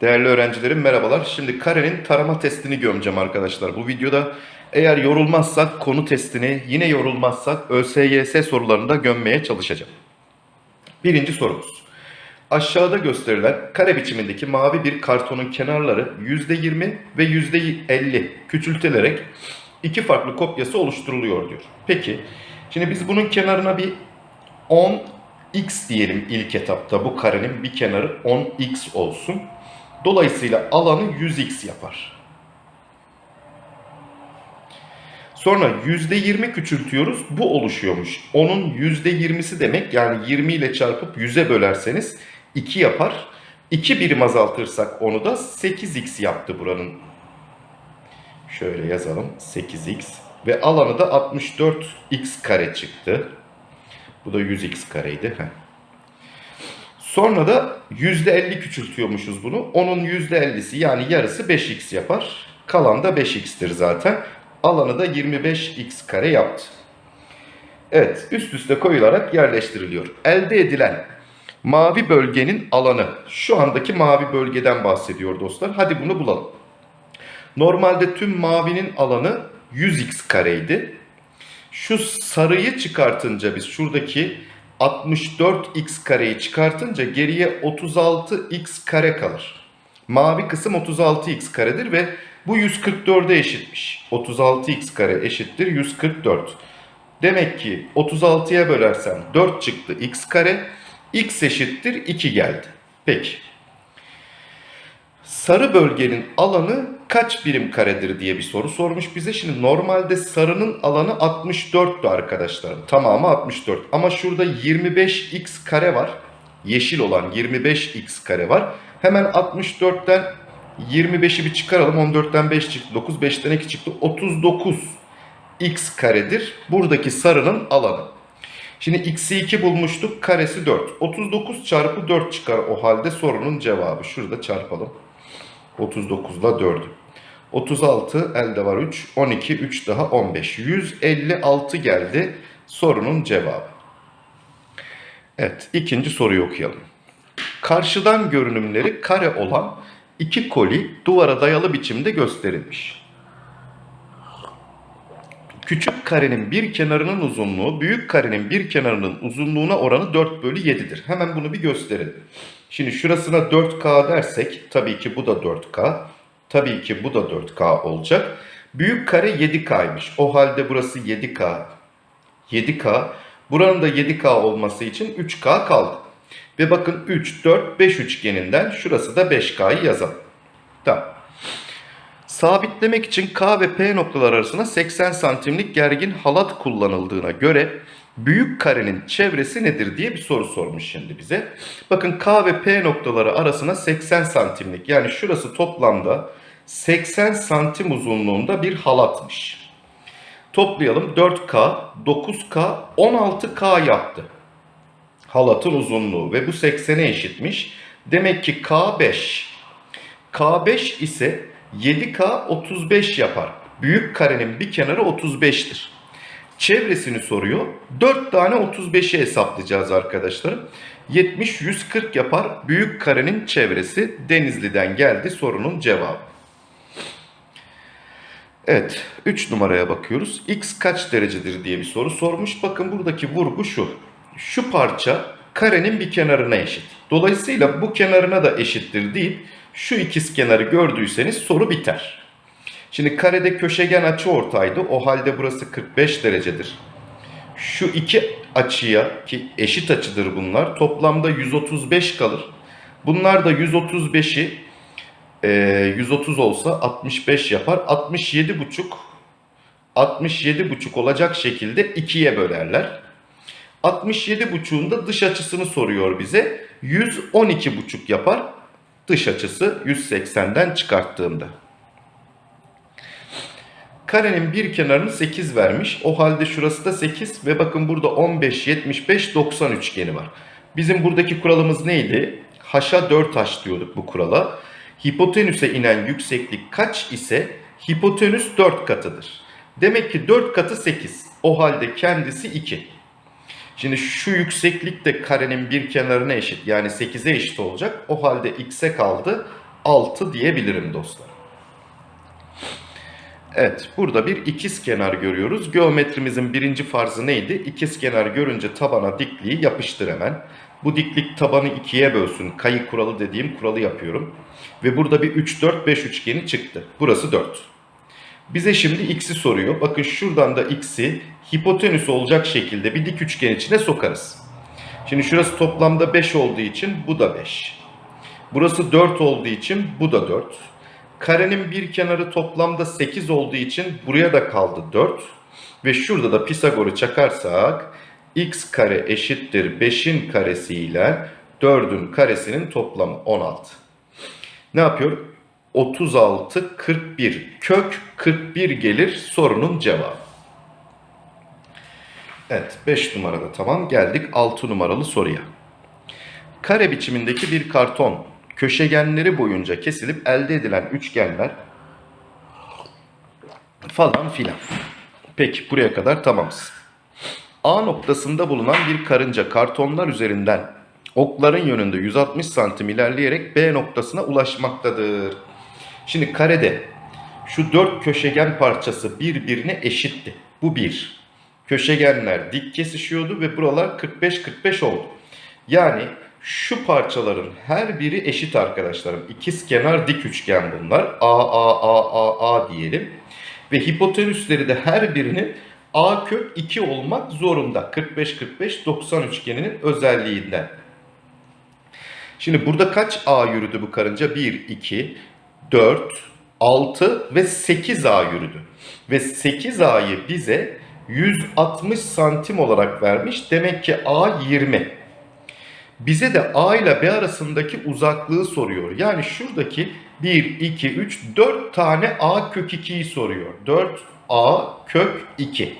Değerli öğrencilerim merhabalar. Şimdi karenin tarama testini gömeceğim arkadaşlar. Bu videoda eğer yorulmazsak konu testini, yine yorulmazsak ÖSYS sorularını da gömmeye çalışacağım. Birinci sorumuz. Aşağıda gösterilen kare biçimindeki mavi bir kartonun kenarları %20 ve %50 küçültülerek iki farklı kopyası oluşturuluyor diyor. Peki, şimdi biz bunun kenarına bir 10x diyelim ilk etapta. Bu karenin bir kenarı 10x olsun. Dolayısıyla alanı 100x yapar. Sonra %20 küçültüyoruz. Bu oluşuyormuş. Onun %20'si demek yani 20 ile çarpıp 100'e bölerseniz 2 yapar. 2 birim azaltırsak onu da 8x yaptı buranın. Şöyle yazalım 8x. Ve alanı da 64x kare çıktı. Bu da 100x kareydi. Heh. Sonra da %50 küçültüyormuşuz bunu. Onun %50'si yani yarısı 5x yapar. Kalan da 5x'tir zaten. Alanı da 25x kare yaptı. Evet üst üste koyularak yerleştiriliyor. Elde edilen mavi bölgenin alanı. Şu andaki mavi bölgeden bahsediyor dostlar. Hadi bunu bulalım. Normalde tüm mavinin alanı 100x kareydi. Şu sarıyı çıkartınca biz şuradaki 64x kareyi çıkartınca geriye 36x kare kalır. Mavi kısım 36x karedir ve bu 144'e eşitmiş. 36x kare eşittir 144. Demek ki 36'ya bölersem 4 çıktı x kare. x eşittir 2 geldi. Peki. Sarı bölgenin alanı kaç birim karedir diye bir soru sormuş bize. Şimdi normalde sarının alanı 64'tü arkadaşlar. Tamamı 64. Ama şurada 25x kare var. Yeşil olan 25x kare var. Hemen 64'ten 25'i bir çıkaralım. 14'ten 5 çıktı. 9, 5'ten 2 çıktı. 39 x karedir. Buradaki sarının alanı. Şimdi x'i 2 bulmuştuk. Karesi 4. 39 çarpı 4 çıkar o halde sorunun cevabı. Şurada çarpalım. 39 ile 4'ü. 36 elde var 3. 12 3 daha 15. 156 geldi sorunun cevabı. Evet ikinci soruyu okuyalım. Karşıdan görünümleri kare olan iki koli duvara dayalı biçimde gösterilmiş. Küçük karenin bir kenarının uzunluğu büyük karenin bir kenarının uzunluğuna oranı 4 bölü 7'dir. Hemen bunu bir gösterelim. Şimdi şurasına 4K dersek tabii ki bu da 4K. Tabii ki bu da 4K olacak. Büyük kare 7K'ymış. O halde burası 7K. 7K. Buranın da 7K olması için 3K kaldı. Ve bakın 3, 4, 5 üçgeninden şurası da 5K'yı yazalım. Tamam. Sabitlemek için K ve P noktalar arasında 80 santimlik gergin halat kullanıldığına göre büyük karenin çevresi nedir diye bir soru sormuş şimdi bize. Bakın K ve P noktaları arasına 80 santimlik yani şurası toplamda 80 santim uzunluğunda bir halatmış. Toplayalım 4K, 9K, 16K yaptı. Halatın uzunluğu ve bu 80'e eşitmiş. Demek ki K5. K5 ise 7K 35 yapar. Büyük karenin bir kenarı 35'tir. Çevresini soruyor. 4 tane 35'i hesaplayacağız arkadaşlarım. 70 140 yapar. Büyük karenin çevresi Denizli'den geldi sorunun cevabı. Evet 3 numaraya bakıyoruz. X kaç derecedir diye bir soru sormuş. Bakın buradaki vurgu şu. Şu parça karenin bir kenarına eşit. Dolayısıyla bu kenarına da eşittir deyip şu ikiz kenarı gördüyseniz soru biter. Şimdi karede köşegen açı ortaydı. O halde burası 45 derecedir. Şu iki açıya ki eşit açıdır bunlar. Toplamda 135 kalır. Bunlar da 135'i e, 130 olsa 65 yapar. 67 buçuk 67 buçuk olacak şekilde ikiye bölerler. 67 buçuğun da dış açısını soruyor bize. 112 buçuk yapar. Dış açısı 180'den çıkarttığımda. Karenin bir kenarını 8 vermiş. O halde şurası da 8 ve bakın burada 15, 75, 90 üçgeni var. Bizim buradaki kuralımız neydi? Haşa 4H diyorduk bu kurala. Hipotenüse inen yükseklik kaç ise hipotenüs 4 katıdır. Demek ki 4 katı 8. O halde kendisi 2. Şimdi şu yükseklik de karenin bir kenarına eşit. Yani 8'e eşit olacak. O halde x'e kaldı 6 diyebilirim dostlar. Evet, burada bir ikiz kenar görüyoruz. Geometrimizin birinci farzı neydi? İkiz kenar görünce tabana dikliği yapıştır hemen. Bu diklik tabanı ikiye bölsün. Kayı kuralı dediğim kuralı yapıyorum. Ve burada bir 3, 4, 5 üçgeni çıktı. Burası 4. Bize şimdi x'i soruyor. Bakın şuradan da x'i hipotenüs olacak şekilde bir dik üçgen içine sokarız. Şimdi şurası toplamda 5 olduğu için bu da 5. Burası 4 olduğu için bu da 4. Karenin bir kenarı toplamda 8 olduğu için buraya da kaldı 4. Ve şurada da Pisagor'u çakarsak x kare eşittir 5'in karesi ile 4'ün karesinin toplamı 16. Ne yapıyor? 36, 41. Kök 41 gelir sorunun cevabı. Evet 5 numarada tamam. Geldik 6 numaralı soruya. Kare biçimindeki bir karton köşegenleri boyunca kesilip elde edilen üçgenler falan filan. Peki buraya kadar tamamız. A noktasında bulunan bir karınca kartonlar üzerinden okların yönünde 160 santim ilerleyerek B noktasına ulaşmaktadır. Şimdi karede şu dört köşegen parçası birbirine eşitti. Bu bir. Köşegenler dik kesişiyordu ve buralar 45-45 oldu. Yani şu parçaların her biri eşit arkadaşlarım. İkiz kenar dik üçgen bunlar. A, A, A, A, A diyelim. Ve hipotenüsleri de her birinin A kök 2 olmak zorunda. 45-45-90 üçgeninin özelliğinden. Şimdi burada kaç A yürüdü bu karınca? 1, 2, 4, 6 ve 8 A yürüdü. Ve 8 A'yı bize 160 santim olarak vermiş. Demek ki A 20. Bize de A ile B arasındaki uzaklığı soruyor. Yani şuradaki 1, 2, 3, 4 tane A kök 2'yi soruyor. 4 A kök 2.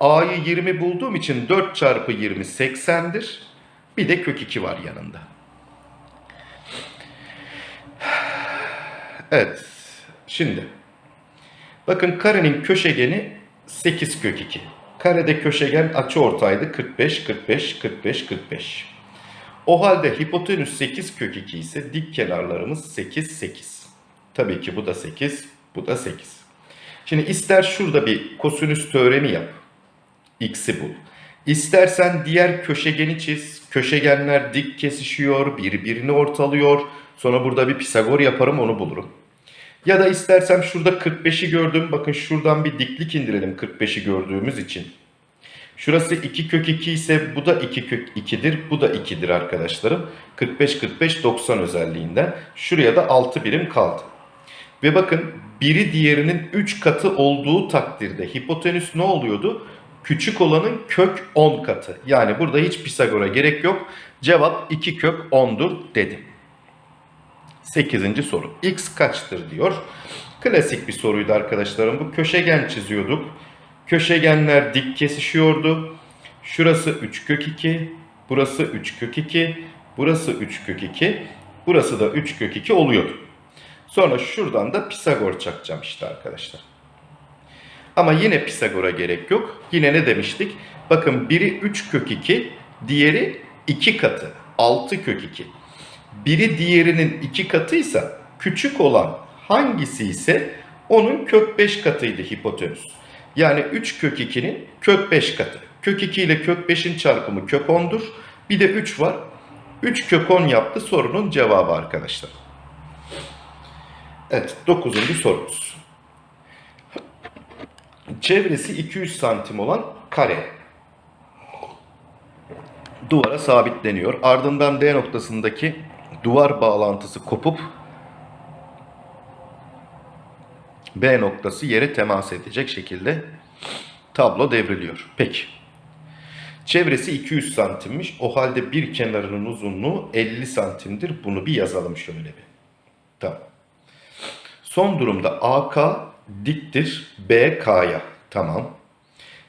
A'yı 20 bulduğum için 4 çarpı 20 80'dir. Bir de kök 2 var yanında. Evet. Şimdi. Bakın karenin köşegeni 8 kök 2. Karede köşegen açı ortaydı 45, 45, 45, 45. O halde hipotenüs 8 kök 2 ise dik kenarlarımız 8, 8. Tabii ki bu da 8, bu da 8. Şimdi ister şurada bir kosinüs teoremi yap. X'i bul. İstersen diğer köşegeni çiz. Köşegenler dik kesişiyor, birbirini ortalıyor. Sonra burada bir Pisagor yaparım onu bulurum. Ya da istersem şurada 45'i gördüm. Bakın şuradan bir diklik indirelim 45'i gördüğümüz için. Şurası 2 kök 2 ise bu da 2 kök 2'dir. Bu da 2'dir arkadaşlarım. 45 45 90 özelliğinden. Şuraya da 6 birim kaldı. Ve bakın biri diğerinin 3 katı olduğu takdirde hipotenüs ne oluyordu? Küçük olanın kök 10 katı. Yani burada hiç Pisagor'a gerek yok. Cevap 2 kök 10'dur dedim. 8. soru. X kaçtır diyor. Klasik bir soruydu arkadaşlarım. Bu köşegen çiziyorduk. Köşegenler dik kesişiyordu. Şurası 3 kök 2. Burası 3 kök 2. Burası 3 kök 2. Burası da 3 kök 2 oluyordu. Sonra şuradan da Pisagor çakacağım işte arkadaşlar. Ama yine Pisagor'a gerek yok. Yine ne demiştik? Bakın biri 3 kök 2, diğeri 2 katı. 6 kök 2. Biri diğerinin 2 katıysa küçük olan hangisi ise onun kök 5 katıydı hipotenüs. Yani 3 kök 2'nin kök 5 katı. Kök 2 ile kök 5'in çarpımı kök 10'dur. Bir de 3 var. 3 kök 10 yaptı sorunun cevabı arkadaşlar. Evet 9. sorumuz. Çevresi 200 santim olan kare duvara sabitleniyor. Ardından D noktasındaki duvar bağlantısı kopup B noktası yere temas edecek şekilde tablo devriliyor. Peki. Çevresi 200 santimmiş. O halde bir kenarının uzunluğu 50 santimdir. Bunu bir yazalım şöyle bir. Tamam. Son durumda AK diktir BK'ya. Tamam.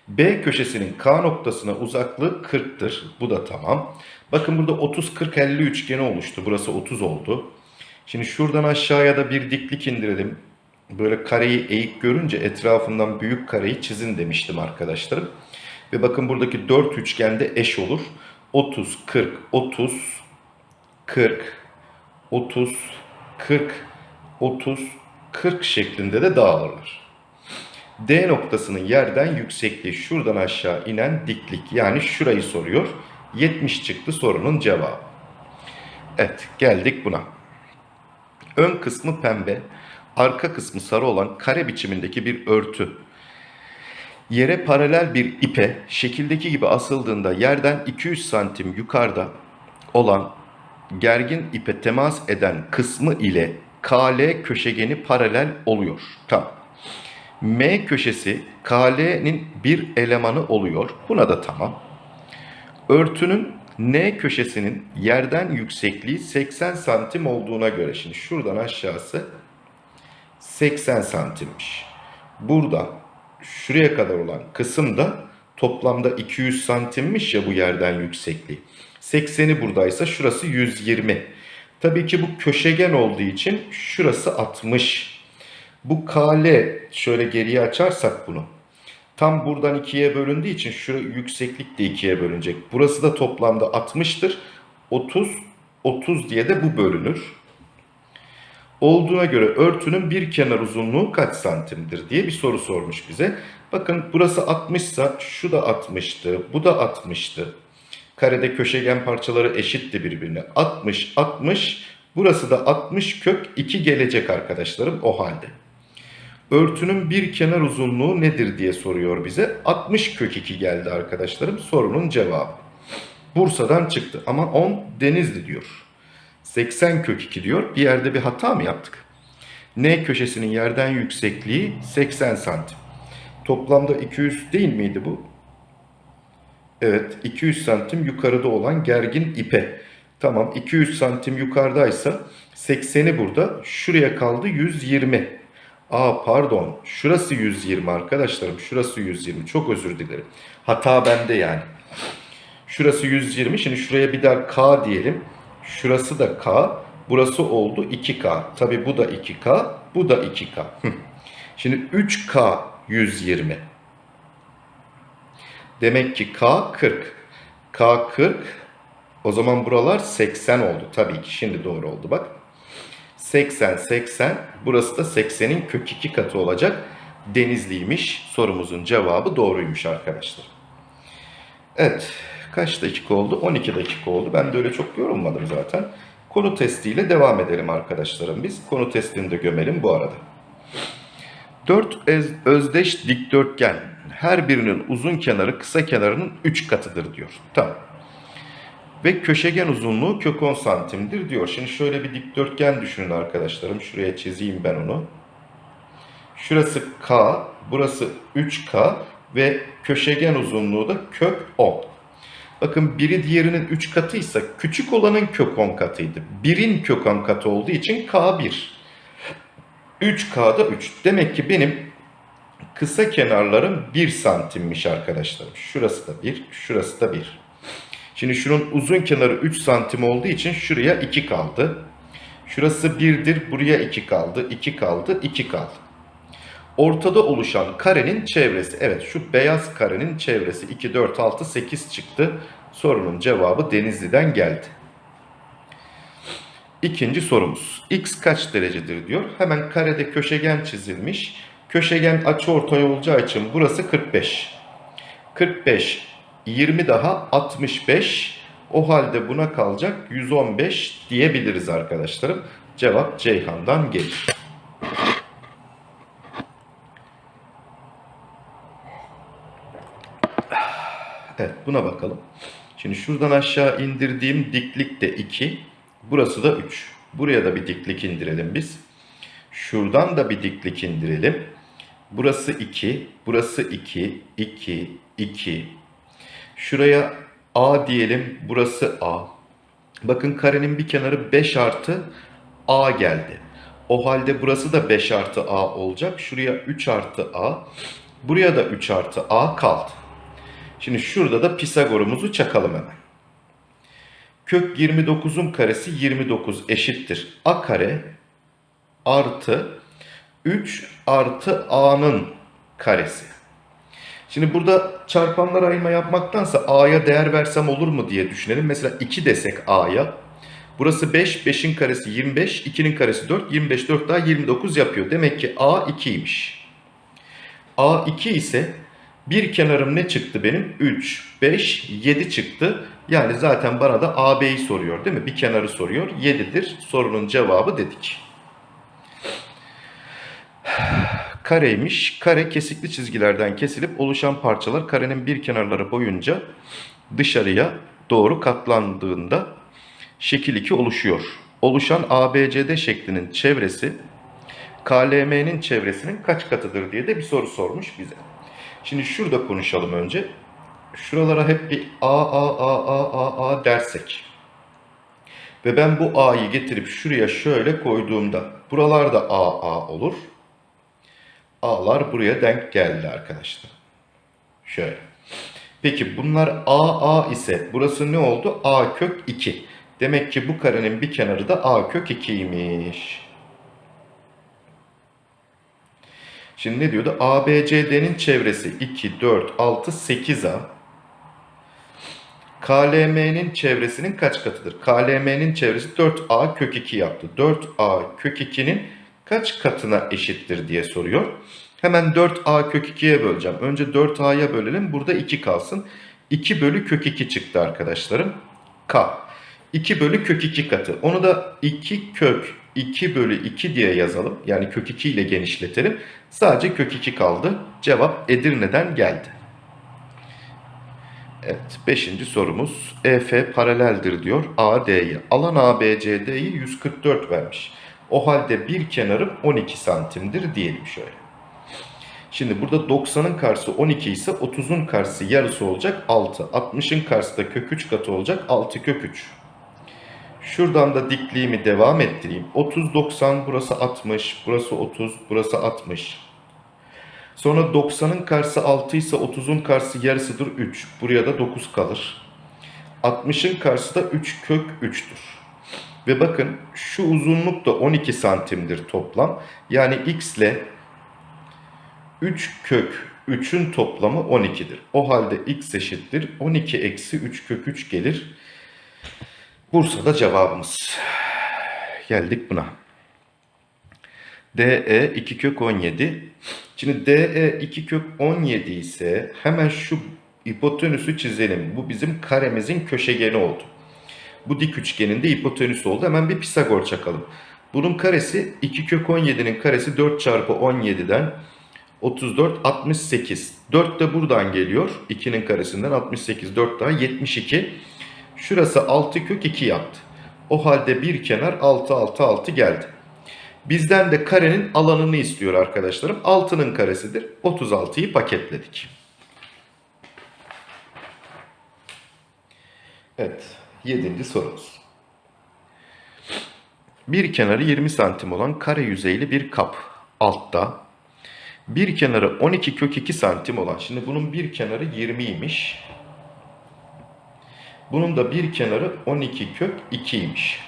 B köşesinin K noktasına uzaklığı 40'tır. Bu da tamam. Bakın burada 30 40 50 üçgeni oluştu. Burası 30 oldu. Şimdi şuradan aşağıya da bir diklik indirelim. Böyle kareyi eğik görünce etrafından büyük kareyi çizin demiştim arkadaşlarım. Ve bakın buradaki 4 üçgende eş olur. 30 40 30 40 30 40, 30, 40 şeklinde de dağılırlar. D noktasının yerden yüksekliği şuradan aşağı inen diklik yani şurayı soruyor. 70 çıktı sorunun cevabı. Evet geldik buna. Ön kısmı pembe, arka kısmı sarı olan kare biçimindeki bir örtü. Yere paralel bir ipe şekildeki gibi asıldığında yerden 200 santim yukarıda olan gergin ipe temas eden kısmı ile KL köşegeni paralel oluyor. Tamam. M köşesi KL'nin bir elemanı oluyor. Buna da tamam. Örtünün N köşesinin yerden yüksekliği 80 santim olduğuna göre şimdi şuradan aşağısı 80 santimmiş. Burada şuraya kadar olan kısım da toplamda 200 santimmiş ya bu yerden yüksekliği. 80'i buradaysa şurası 120. Tabii ki bu köşegen olduğu için şurası 60. Bu KL şöyle geriye açarsak bunu. Tam buradan ikiye bölündüğü için şu yükseklik de ikiye bölünecek. Burası da toplamda 60'tır. 30, 30 diye de bu bölünür. Olduğuna göre örtünün bir kenar uzunluğu kaç santimdir diye bir soru sormuş bize. Bakın burası 60 ise şu da 60'tı, bu da 60'tı. Karede köşegen parçaları eşitti birbirine. 60, 60, burası da 60 kök 2 gelecek arkadaşlarım o halde. Örtünün bir kenar uzunluğu nedir diye soruyor bize. 60 kök 2 geldi arkadaşlarım sorunun cevabı. Bursa'dan çıktı ama 10 Denizli diyor. 80 kök 2 diyor. Bir yerde bir hata mı yaptık? N köşesinin yerden yüksekliği 80 santim. Toplamda 200 değil miydi bu? Evet 200 santim yukarıda olan gergin ipe. Tamam 200 santim yukarıdaysa 80'i burada. Şuraya kaldı 120. Aa pardon şurası 120 arkadaşlarım. Şurası 120 çok özür dilerim. Hata bende yani. Şurası 120 şimdi şuraya bir daha K diyelim. Şurası da K. Burası oldu 2K. Tabi bu da 2K. Bu da 2K. Şimdi 3K 120. Demek ki K 40. K 40. O zaman buralar 80 oldu. Tabii ki şimdi doğru oldu bak. 80, 80. Burası da 80'in kök 2 katı olacak. Denizliymiş. Sorumuzun cevabı doğruymuş arkadaşlar. Evet. Kaç dakika oldu? 12 dakika oldu. Ben de öyle çok yorulmadım zaten. Konu testiyle devam edelim arkadaşlarım biz. Konu testini de gömelim bu arada. 4 özdeş dikdörtgen her birinin uzun kenarı kısa kenarının 3 katıdır diyor. Tamam. Ve köşegen uzunluğu kök 10 santimdir diyor. Şimdi şöyle bir dikdörtgen düşünün arkadaşlarım. Şuraya çizeyim ben onu. Şurası K, burası 3K ve köşegen uzunluğu da kök 10. Bakın biri diğerinin 3 katıysa küçük olanın kök 10 katıydı. Birin kök 10 katı olduğu için K1. 3K'da 3. Demek ki benim kısa kenarlarım 1 santimmiş arkadaşlarım. Şurası da 1, şurası da 1. Şimdi şunun uzun kenarı 3 santim olduğu için şuraya 2 kaldı. Şurası 1'dir, buraya 2 kaldı, 2 kaldı, 2 kaldı. Ortada oluşan karenin çevresi. Evet şu beyaz karenin çevresi 2, 4, 6, 8 çıktı. Sorunun cevabı Denizli'den geldi. İkinci sorumuz. X kaç derecedir diyor. Hemen karede köşegen çizilmiş. Köşegen açıortay olacağı için burası 45. 45, 20 daha 65. O halde buna kalacak 115 diyebiliriz arkadaşlarım. Cevap Ceyhan'dan gelir. Evet buna bakalım. Şimdi şuradan aşağı indirdiğim diklik de 2. Burası da 3. Buraya da bir diklik indirelim biz. Şuradan da bir diklik indirelim. Burası 2. Burası 2. 2. 2. Şuraya A diyelim. Burası A. Bakın karenin bir kenarı 5 artı A geldi. O halde burası da 5 artı A olacak. Şuraya 3 artı A. Buraya da 3 artı A kaldı. Şimdi şurada da Pisagor'umuzu çakalım hemen. Kök 29'un karesi 29 eşittir. A kare artı 3 artı A'nın karesi. Şimdi burada çarpanlar ayırma yapmaktansa A'ya değer versem olur mu diye düşünelim. Mesela 2 desek A'ya. Burası 5, 5'in karesi 25, 2'nin karesi 4, 25 4 daha 29 yapıyor. Demek ki A 2'ymiş. A 2 ise bir kenarım ne çıktı benim? 3, 5, 7 çıktı. Yani zaten bana da AB'yi soruyor değil mi? Bir kenarı soruyor. 7'dir. Sorunun cevabı dedik. Kareymiş. Kare kesikli çizgilerden kesilip oluşan parçalar karenin bir kenarları boyunca dışarıya doğru katlandığında şekil 2 oluşuyor. Oluşan ABCD şeklinin çevresi KLM'nin çevresinin kaç katıdır diye de bir soru sormuş bize. Şimdi şurada konuşalım önce. Şuralara hep bir A, A, A, A, A, A dersek. Ve ben bu A'yı getirip şuraya şöyle koyduğumda buralarda A, A olur. A'lar buraya denk geldi arkadaşlar. Şöyle. Peki bunlar A, A ise burası ne oldu? A kök 2. Demek ki bu karenin bir kenarı da A kök 2'ymiş. Şimdi ne diyordu? ABCD'nin çevresi 2, 4, 6, 8A. KLM'nin çevresinin kaç katıdır? KLM'nin çevresi 4A kök 2 yaptı. 4A kök 2'nin kaç katına eşittir diye soruyor. Hemen 4A kök 2'ye böleceğim. Önce 4A'ya bölelim. Burada 2 kalsın. 2 bölü kök 2 çıktı arkadaşlarım. K. 2 bölü kök 2 katı. Onu da 2 kök 2 bölü 2 diye yazalım. Yani kök 2 ile genişletelim. Sadece kök 2 kaldı. Cevap Edirne'den geldi. Evet, 5. sorumuz. EF paraleldir diyor AD'ye. Alan ABCD'yi 144 vermiş. O halde bir kenarım 12 santimdir diyelim şöyle. Şimdi burada 90'ın karşısı 12 ise 30'un karşısı yarısı olacak 6. 60'ın karşısı da kök 3 katı olacak 6 kök 3. Şuradan da dikliğimi devam ettireyim. 30, 90, burası 60, burası 30, burası 60. Sonra 90'ın karşısı 6 ise 30'un karşısı yarısıdır 3. Buraya da 9 kalır. 60'ın karşısı da 3 kök 3'tür. Ve bakın şu uzunluk da 12 santimdir toplam. Yani x ile 3 kök 3'ün toplamı 12'dir. O halde x eşittir 12 eksi 3 kök 3 gelir. Bursa'da cevabımız. Geldik buna. DE 2 kök 17. Şimdi DE 2 kök 17 ise hemen şu hipotenüsü çizelim. Bu bizim karemizin köşegeni oldu. Bu dik üçgenin de hipotenüsü oldu. Hemen bir Pisagor çakalım. Bunun karesi 2 kök 17'nin karesi 4 çarpı 17'den 34, 68. 4 de buradan geliyor. 2'nin karesinden 68, 4 daha 72. Şurası 6 kök 2 yaptı. O halde bir kenar 6, 6, 6 geldi. Bizden de karenin alanını istiyor arkadaşlarım. 6'nın karesidir. 36'yı paketledik. Evet. 7. sorumuz. Bir kenarı 20 santim olan kare yüzeyli bir kap altta bir kenarı 12 kök 2 santim olan. Şimdi bunun bir kenarı 20'ymiş. Bunun da bir kenarı 12 kök 2'ymiş.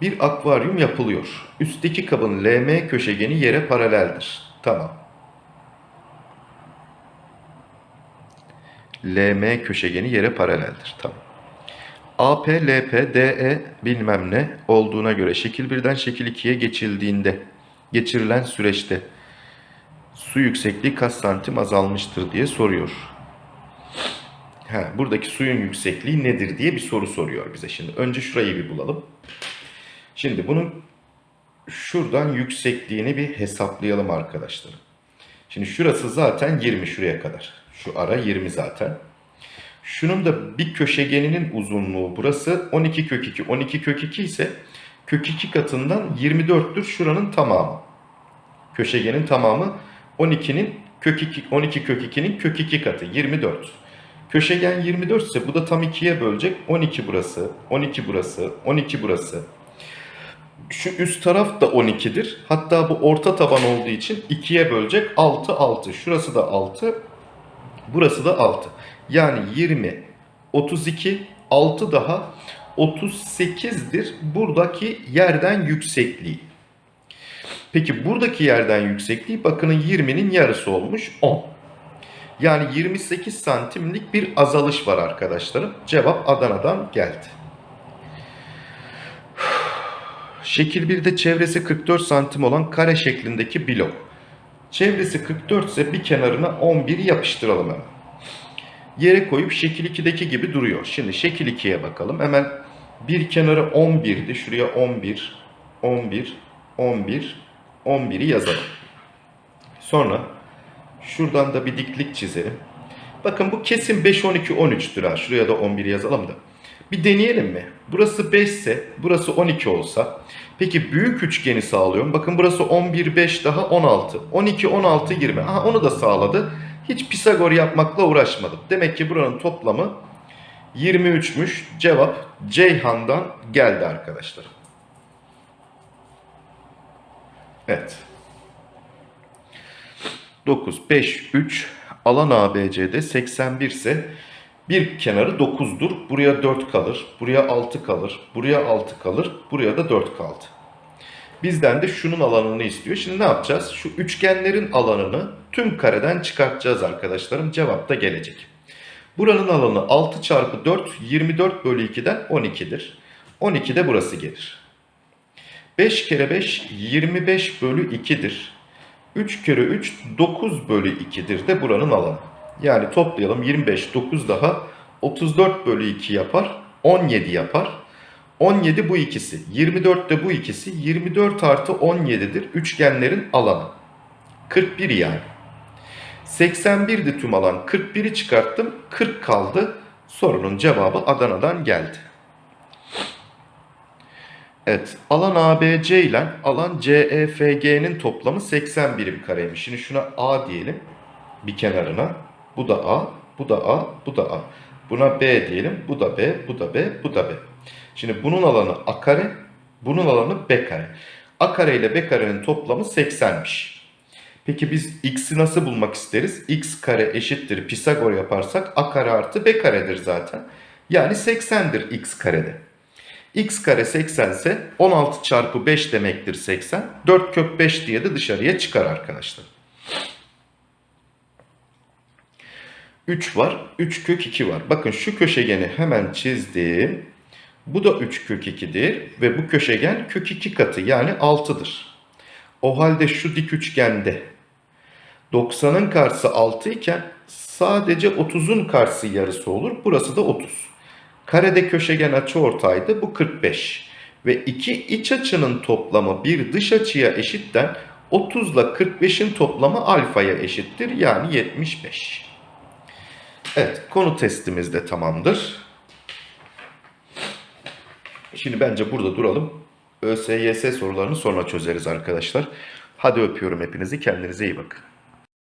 Bir akvaryum yapılıyor. Üstteki kabın LM köşegeni yere paraleldir. Tamam. LM köşegeni yere paraleldir. Tamam. AP, LP, DE bilmem ne olduğuna göre şekil 1'den şekil 2'ye geçildiğinde geçirilen süreçte su yüksekliği kaç santim azalmıştır diye soruyor. Ha, buradaki suyun yüksekliği nedir diye bir soru soruyor bize şimdi. Önce şurayı bir bulalım. Şimdi bunun şuradan yüksekliğini bir hesaplayalım arkadaşlar. Şimdi şurası zaten 20 şuraya kadar. Şu ara 20 zaten. Şunun da bir köşegeninin uzunluğu burası 12 kök 2. 12 kök 2 ise kök 2 katından 24'tür şuranın tamamı. Köşegenin tamamı 12'nin kök 2, 12 kök 2'nin kök 2 katı 24. Köşegen 24 ise bu da tam 2'ye bölecek. 12 burası, 12 burası, 12 burası. Şu üst taraf da 12'dir. Hatta bu orta taban olduğu için 2'ye bölecek. 6, 6. Şurası da 6. Burası da 6. Yani 20, 32, 6 daha 38'dir buradaki yerden yüksekliği. Peki buradaki yerden yüksekliği bakının 20'nin yarısı olmuş 10. Yani 28 santimlik bir azalış var arkadaşlarım. Cevap Adana'dan geldi. Şekil 1'de çevresi 44 santim olan kare şeklindeki blok. Çevresi 44 ise bir kenarına 11 yapıştıralım hemen. Yere koyup şekil 2'deki gibi duruyor. Şimdi şekil 2'ye bakalım. Hemen bir kenarı 11'di. Şuraya 11, 11, 11, 11'i yazalım. Sonra şuradan da bir diklik çizelim. Bakın bu kesin 5, 12, 13'tür ha. Şuraya da 11 yazalım da. Bir deneyelim mi? Burası 5 ise burası 12 olsa. Peki büyük üçgeni sağlıyorum. Bakın burası 11, 5 daha 16. 12, 16, 20. Aha onu da sağladı. Hiç Pisagor yapmakla uğraşmadım. Demek ki buranın toplamı 23'müş. Cevap Ceyhan'dan geldi arkadaşlar. Evet. 9, 5, 3 alan ABC'de 81 ise bir kenarı 9'dur. Buraya 4 kalır. Buraya 6 kalır. Buraya 6 kalır. Buraya da 4 kaldı. Bizden de şunun alanını istiyor. Şimdi ne yapacağız? Şu üçgenlerin alanını tüm kareden çıkartacağız arkadaşlarım. Cevap da gelecek. Buranın alanı 6 çarpı 4 24 bölü 2'den 12'dir. 12 de burası gelir. 5 kere 5 25 bölü 2'dir. 3 kere 3 9 bölü 2'dir de buranın alanı. Yani toplayalım 25 9 daha 34 bölü 2 yapar 17 yapar. 17 bu ikisi 24 de bu ikisi 24 artı 17'dir üçgenlerin alanı. 41 yani. 81'di tüm alan 41'i çıkarttım 40 kaldı. Sorunun cevabı Adana'dan geldi. Evet, alan ABC ile alan CEFG'nin toplamı 80 birim kareymiş. Şimdi şuna A diyelim bir kenarına. Bu da A, bu da A, bu da A. Buna B diyelim. Bu da B, bu da B, bu da B. Şimdi bunun alanı A kare, bunun alanı B kare. A kare ile B karenin toplamı 80'miş. Peki biz x'i nasıl bulmak isteriz? x kare eşittir Pisagor yaparsak a kare artı b karedir zaten. Yani 80'dir x karede. X kare 80 ise 16 çarpı 5 demektir 80. 4 kök 5 diye de dışarıya çıkar arkadaşlar. 3 var. 3 kök 2 var. Bakın şu köşegeni hemen çizdim. Bu da 3 kök 2'dir. Ve bu köşegen kök 2 katı yani 6'dır. O halde şu dik üçgende 90'ın karşısı 6 iken sadece 30'un karşısı yarısı olur. Burası da 30. Karede köşegen açı ortaydı. Bu 45. Ve iki iç açının toplamı bir dış açıya eşitten 30 ile 45'in toplamı alfaya eşittir. Yani 75. Evet konu testimiz de tamamdır. Şimdi bence burada duralım. ÖSYS sorularını sonra çözeriz arkadaşlar. Hadi öpüyorum hepinizi. Kendinize iyi bakın.